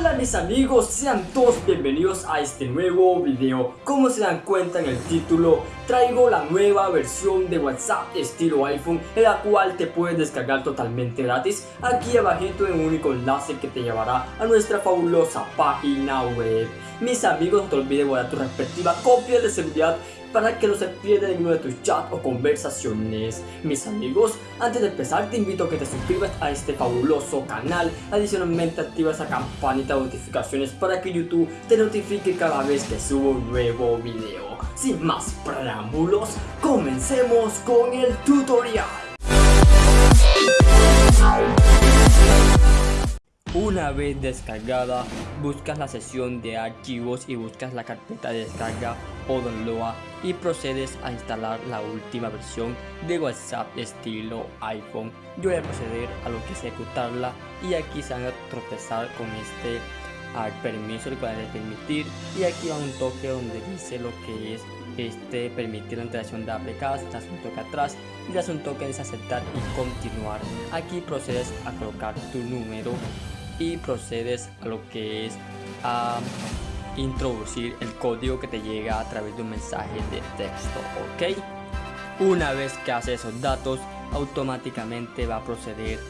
Hola mis amigos, sean todos bienvenidos a este nuevo video. Como se dan cuenta en el título, traigo la nueva versión de WhatsApp estilo iPhone En la cual te puedes descargar totalmente gratis. Aquí abajito en un único enlace que te llevará a nuestra fabulosa página web Mis amigos, no te olvides guardar tu respectiva copia de seguridad para que no se pierda ninguno de tus chats o conversaciones. Mis amigos, antes de empezar te invito a que te suscribas a este fabuloso canal. Adicionalmente activa esa campanita de notificaciones para que YouTube te notifique cada vez que subo un nuevo video. Sin más preámbulos, comencemos con el tutorial. Una vez descargada, buscas la sesión de archivos y buscas la carpeta de descarga o download y procedes a instalar la última versión de WhatsApp estilo iPhone. Yo voy a proceder a lo que es ejecutarla y aquí se van a tropezar con este al permiso, el cual permitir y aquí va un toque donde dice lo que es este permitir la integración de APKs, das un toque atrás y das un toque en aceptar y continuar. Aquí procedes a colocar tu número y procedes a lo que es a introducir el código que te llega a través de un mensaje de texto, ¿ok? Una vez que hace esos datos, automáticamente va a proceder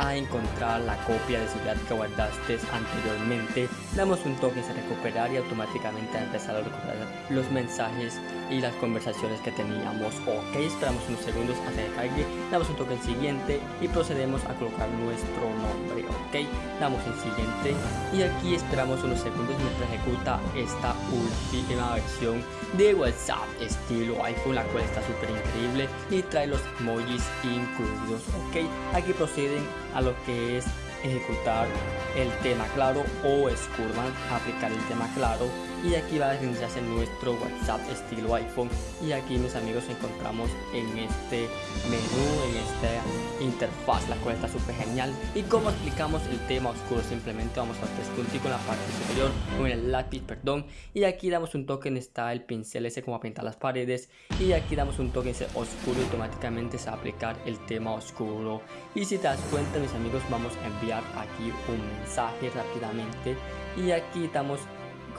a encontrar la copia de seguridad que guardaste anteriormente. Damos un toque a recuperar y automáticamente a empezar a recuperar los mensajes y las conversaciones que teníamos. Ok, esperamos unos segundos a que cargue, damos un toque en siguiente y procedemos a colocar nuestro nombre. Ok, damos en siguiente y aquí esperamos unos segundos mientras ejecuta esta última versión de WhatsApp estilo iPhone, la cual está súper increíble y trae los emojis incluidos. Ok, aquí proceden a lo que es ejecutar el tema claro o Scurman aplicar el tema claro. Y aquí va a iniciarse nuestro WhatsApp estilo iPhone. Y aquí mis amigos encontramos en este menú en esta interfaz la cual está súper genial. Y como explicamos el tema oscuro simplemente vamos a hacer puntico en la parte superior con el lápiz perdón. Y aquí damos un toque en está el pincel ese como pintar las paredes. Y aquí damos un toque en ese oscuro y automáticamente se va a aplicar el tema oscuro. Y si te das cuenta mis amigos vamos a enviar aquí un mensaje rápidamente. Y aquí estamos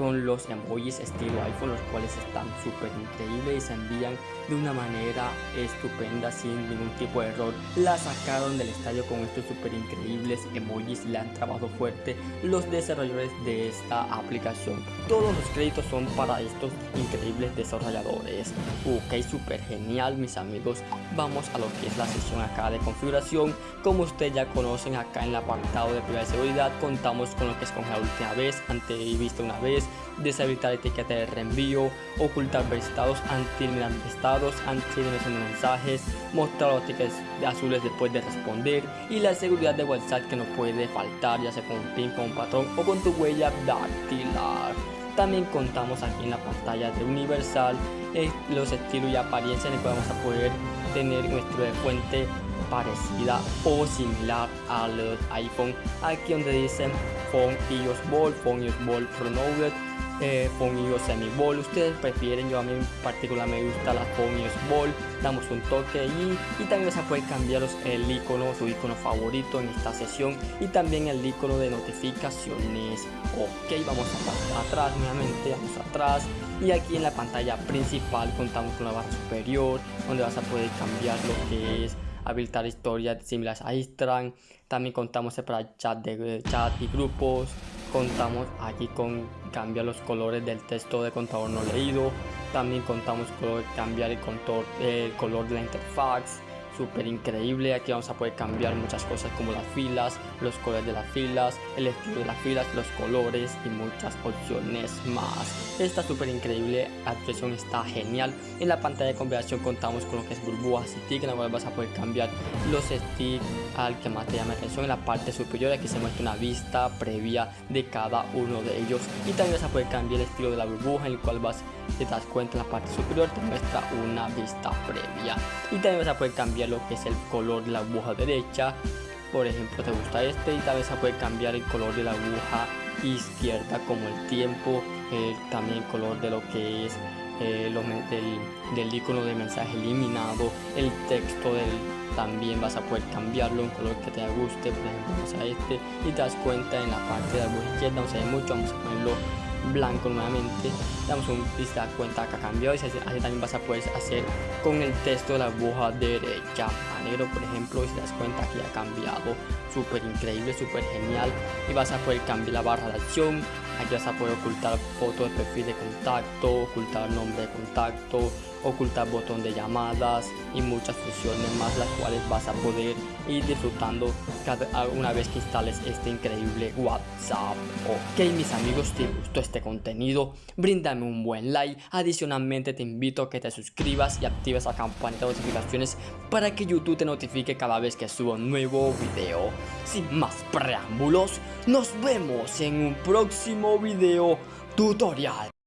con los emojis estilo iPhone los cuales están súper increíbles y se envían de una manera estupenda sin ningún tipo de error. La sacaron del estadio con estos súper increíbles emojis le han trabajado fuerte los desarrolladores de esta aplicación. Todos los créditos son para estos increíbles desarrolladores. Ok súper genial mis amigos. Vamos a lo que es la sesión acá de configuración. Como ustedes ya conocen acá en el apartado de privacidad seguridad contamos con lo que es con la última vez visto una vez deshabilitar etiqueta de reenvío, ocultar estados, anti-eliminar estados, de mensajes, mostrar los tickets azules después de responder y la seguridad de WhatsApp que no puede faltar, ya sea con un pin, con un patrón o con tu huella dactilar. También contamos aquí en la pantalla de Universal eh, los estilos y apariencias que vamos a poder tener nuestro de fuente parecida o similar al iPhone. Aquí donde dicen Phone iOS Ball, Phone iOS Ball Pronounced eh, iOS Semi Ball. Ustedes prefieren, yo a mí en particular me gusta la Phone iOS Ball. Damos un toque allí y también se puede cambiar el icono, su icono favorito en esta sesión y también el icono de notificaciones. Ok, vamos a atrás nuevamente, vamos atrás y aquí en la pantalla principal contamos con la barra superior donde vas a poder cambiar lo que es habilitar historias similares a Instagram. También contamos para chat de chat y grupos. Contamos aquí con cambiar los colores del texto de contador no leído. También contamos con cambiar el, el color de la interfaz súper increíble. Aquí vamos a poder cambiar muchas cosas como las filas, los colores de las filas, el estilo de las filas, los colores y muchas opciones más. Esta súper increíble actuación está genial. En la pantalla de configuración contamos con lo que es burbujas y stick, en la cual vas a poder cambiar los sticks al que más te llame atención. En la parte superior aquí se muestra una vista previa de cada uno de ellos. Y también vas a poder cambiar el estilo de la burbuja en el cual vas, te das cuenta en la parte superior te muestra una vista previa. Y también vas a poder cambiar lo que es el color de la aguja derecha. Por ejemplo te gusta este y tal vez se puede cambiar el color de la aguja izquierda como el tiempo eh, también el color de lo que es eh, del, del, icono de mensaje eliminado. El texto del, también vas a poder cambiarlo un color que te guste. Por ejemplo vamos a este y te das cuenta en la parte de la izquierda no se ve mucho vamos a ponerlo blanco nuevamente. Damos un y cuenta que ha cambiado y así, también vas a poder hacer con el texto de la aguja derecha a negro por ejemplo y si das cuenta que ha cambiado. Súper increíble súper genial. Y vas a poder cambiar la barra de acción aquí vas a poder ocultar foto de perfil de contacto ocultar nombre de contacto ocultar botón de llamadas y muchas funciones más las cuales vas a poder ir disfrutando cada una vez que instales este increíble WhatsApp. Ok mis amigos, te gustó este contenido, bríndame un buen like, adicionalmente te invito a que te suscribas y actives la campanita de notificaciones para que YouTube te notifique cada vez que subo un nuevo video. Sin más preámbulos, nos vemos en un próximo video tutorial.